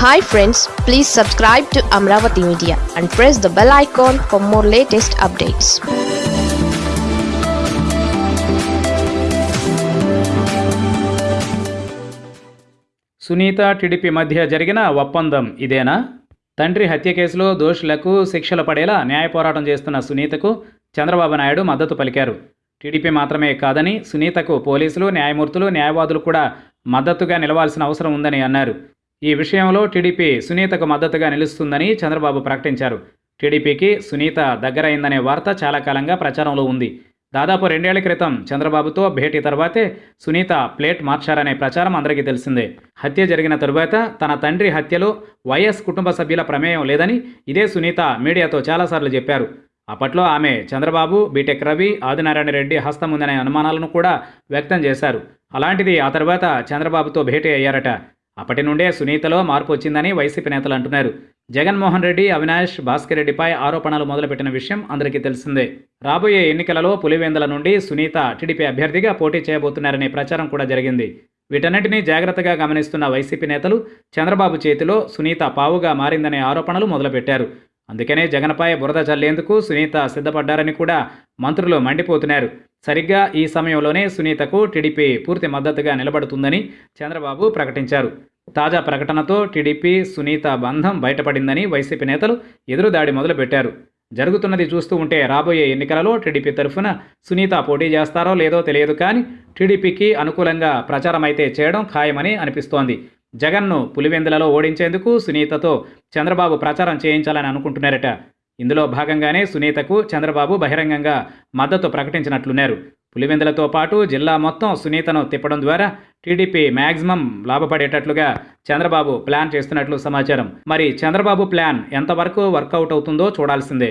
Hi friends please subscribe to Amaravati media and press the bell icon for more latest updates Sunitha TDP మధ్య జరిగిన ఒప్పందం ఇదేనా? తండ్రి హత్య కేసులో దోషులకు శిక్షలు పడేలా న్యాయ పోరాటం చేస్తున్న సునీతకు చంద్రబాబు నాయుడు మద్దతు పలికారు. టీడీపీ మాత్రమే కాదని సునీతకు పోలీసులు న్యాయమూర్తులు న్యాయవాదులు కూడా మద్దతుగా నిలవాల్సిన అవసరం ఉందని అన్నారు. ఈ విషయంలో టీడీపీ సునీతకు మద్దతుగా నిలుస్తుందని చంద్రబాబు ప్రకటించారు. టీడీపీకి సునీత దగ్గరైందనే వార్త చాలా కాలంగా ప్రచారంలో ఉంది. దాదాపు రెండేళ్ళ క్రితం చంద్రబాబుతో భేటీ తర్వాతే సునీత ప్లేట్ మార్చారనే ప్రచారం అందరికీ తెలిసిందే. హత్య జరిగిన తరువాత తన తండ్రి హత్యలో వైఎస్ కుటుంబ సభ్యుల ప్రమేయం లేదని ఇదే సునీత మీడియాతో చాలాసార్లు చెప్పారు. అప్పట్లో ఆమె చంద్రబాబు బీటెక్ రవి ఆదినారాయణ రెడ్డి హస్తం ఉందనే అనుమానాలను కూడా వ్యక్తం చేశారు. అలాంటిది ఆ తర్వాత చంద్రబాబుతో భేటీ అయ్యారట. అప్పటి నుండే సునీతలో మార్పు వచ్చిందని వైసీపీ నేతలు అంటున్నారు. జగన్మోహన్ రెడ్డి అవినాష్ భాస్కర్ రెడ్డిపై ఆరోపణలు మొదలుపెట్టిన విషయం అందరికీ తెలిసిందే. రాబోయే ఎన్నికలలో పులివేందల నుండి సునీత టీడీపీ అభ్యర్థిగా పోటీ చేయబోతున్నారనే ప్రచారం కూడా జరిగింది. వీటన్నిటినీ జాగ్రత్తగా గమనిస్తున్న వైసీపీ నేతలు చంద్రబాబు చేతిలో సునీత పావుగా మారిందనే ఆరోపణలు మొదలుపెట్టారు. అందుకనే జగన్పై బురద చల్లేందుకు సునీత సిద్ధపడ్డారని కూడా మంత్రులు మండిపోతున్నారు. సరిగ్గా ఈ సమయంలోనే సునీతకు టీడీపీ పూర్తి మద్దతుగా నిలబడుతుందని చంద్రబాబు ప్రకటించారు. తాజా ప్రకటనతో టీడీపీ సునీత బంధం బయటపడిందని వైసీపీ నేతలు ఎదురుదాడి మొదలుపెట్టారు. జరుగుతున్నది చూస్తూ ఉంటే రాబోయే ఎన్నికలలో టీడీపీ తరఫున సునీత పోటీ చేస్తారో లేదో తెలియదు కానీ టీడీపీకి అనుకూలంగా ప్రచారం అయితే చేయడం ఖాయమని అనిపిస్తోంది. జగన్ను పులివెందులలో ఓడించేందుకు సునీతతో చంద్రబాబు ప్రచారం చేయించాలని అనుకుంటున్నారట. ఇందులో భాగంగానే సునీతకు చంద్రబాబు బహిరంగంగా మద్దతు ప్రకటించినట్లున్నారు. పులివెందులతో పాటు జిల్లా మొత్తం సునీతను తిప్పడం ద్వారా టీడీపీ మ్యాక్సిమం లాభపడేటట్లుగా చంద్రబాబు ప్లాన్ చేస్తున్నట్లు సమాచారం. మరి చంద్రబాబు ప్లాన్ ఎంతవరకు వర్కౌట్ అవుతుందో చూడాల్సిందే.